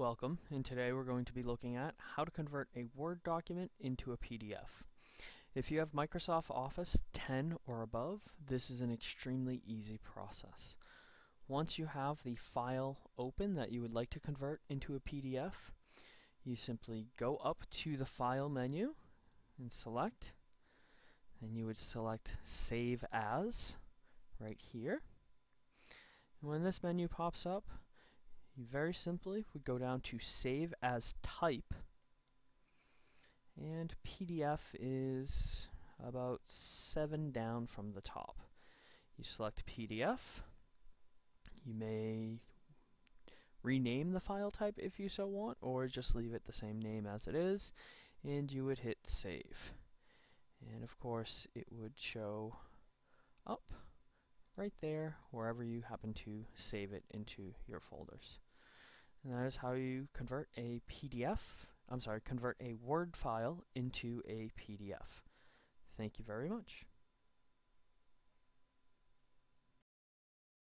Welcome, and today we're going to be looking at how to convert a Word document into a PDF. If you have Microsoft Office 10 or above, this is an extremely easy process. Once you have the file open that you would like to convert into a PDF, you simply go up to the File menu and select, and you would select Save As right here. And when this menu pops up, very simply we go down to Save as Type, and PDF is about 7 down from the top. You select PDF, you may rename the file type if you so want, or just leave it the same name as it is, and you would hit Save. And of course, it would show up right there wherever you happen to save it into your folders. And that is how you convert a PDF, I'm sorry, convert a Word file into a PDF. Thank you very much.